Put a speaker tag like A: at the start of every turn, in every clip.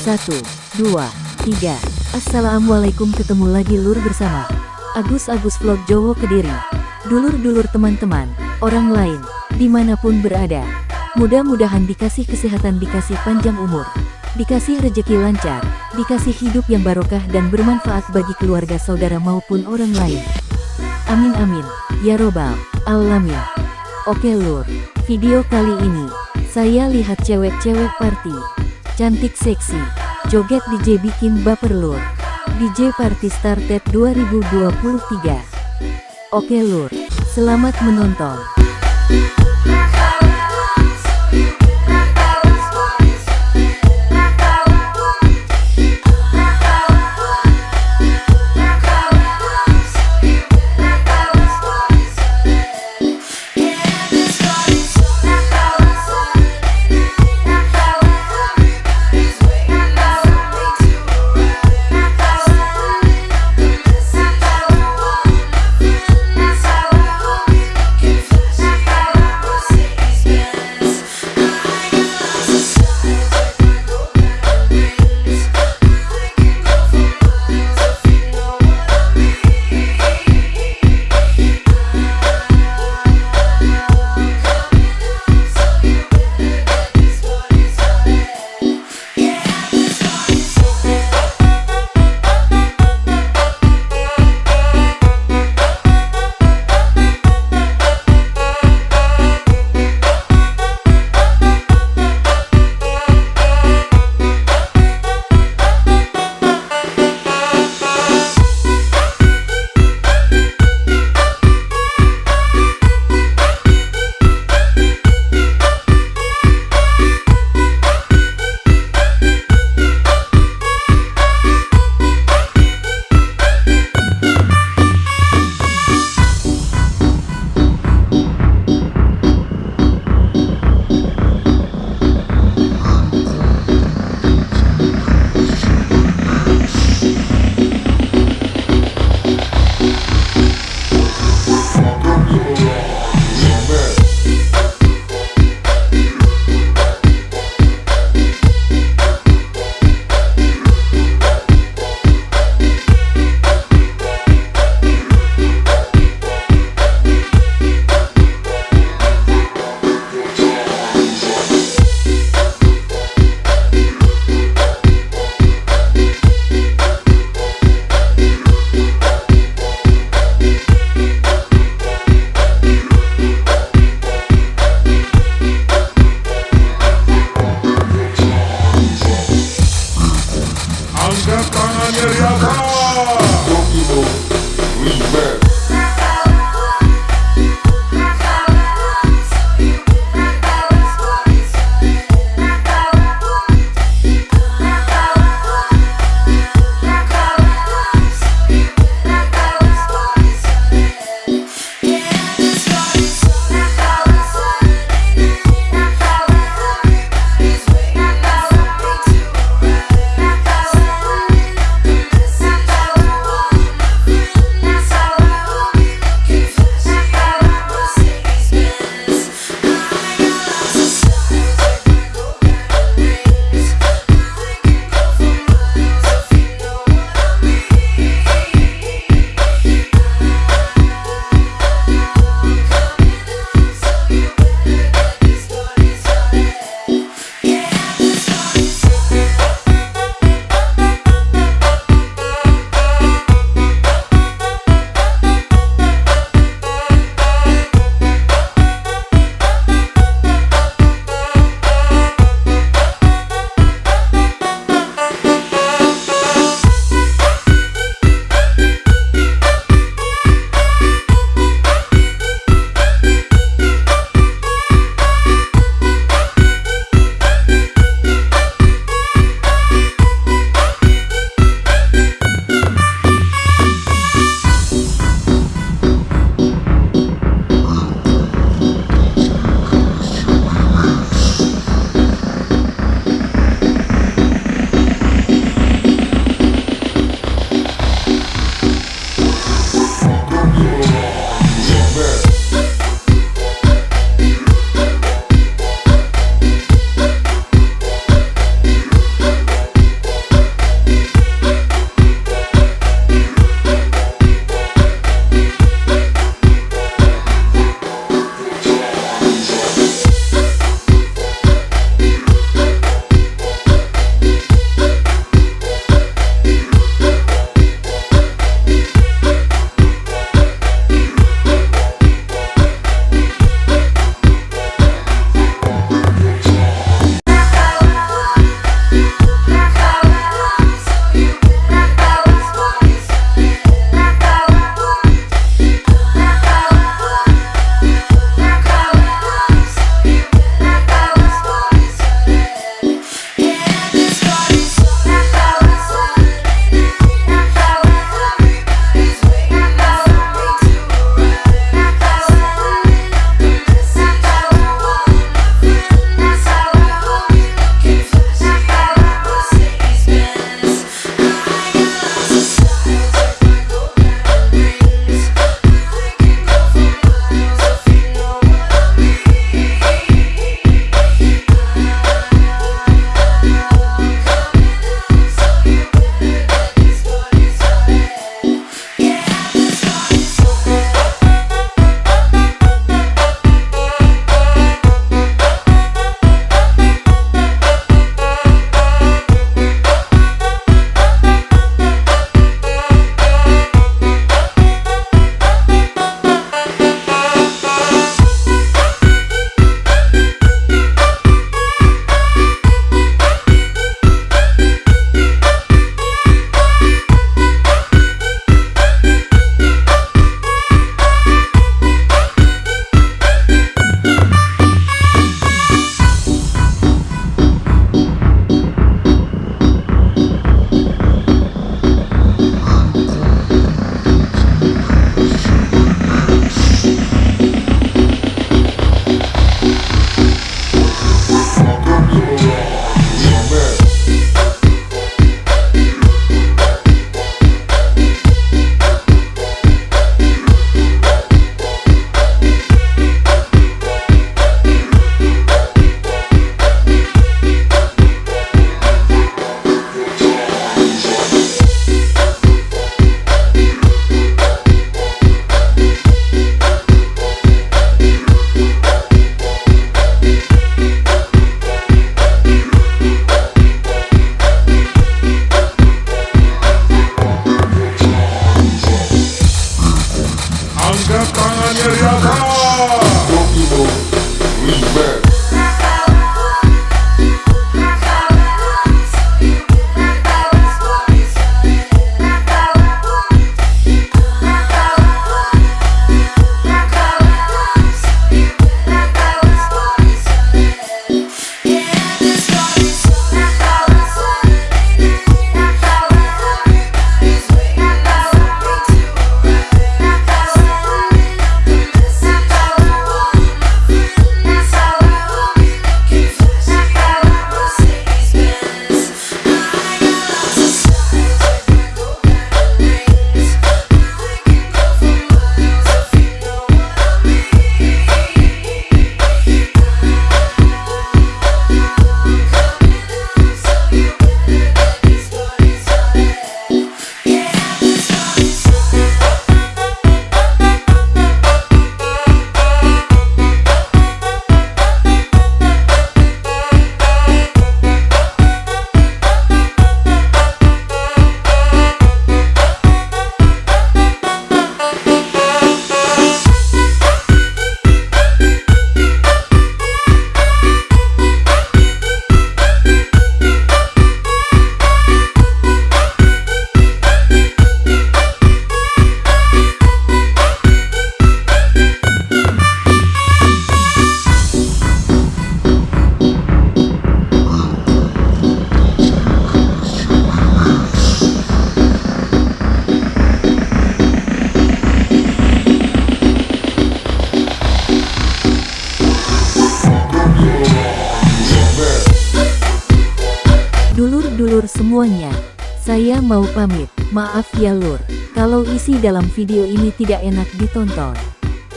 A: Satu, dua, tiga. Assalamualaikum ketemu lagi lur bersama Agus Agus Vlog Jowo Kediri. Dulur-dulur teman-teman, orang lain, di mana pun berada. Mudah-mudahan dikasih kesehatan, dikasih panjang umur, dikasih rejeki lancar, dikasih hidup yang barokah dan bermanfaat bagi keluarga saudara maupun orang lain. Amin amin, ya robbal alamin. Oke lur, video kali ini, saya lihat cewek-cewek party, cantik seksi, joget DJ bikin baper lur. DJ Party Started 2023. Oke lur, selamat menonton. Semuanya. Saya mau pamit, maaf ya lur, kalau isi dalam video ini tidak enak ditonton.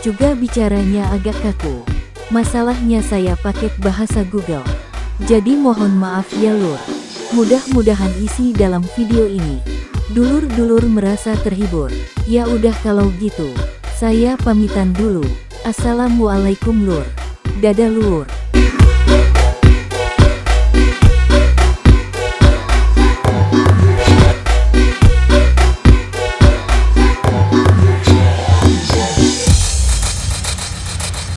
A: Juga bicaranya agak kaku. Masalahnya saya pakai bahasa Google. Jadi mohon maaf ya lur. Mudah-mudahan isi dalam video ini. Dulur-dulur merasa terhibur. Ya udah kalau gitu. Saya pamitan dulu. Assalamualaikum lur. Dadah lur.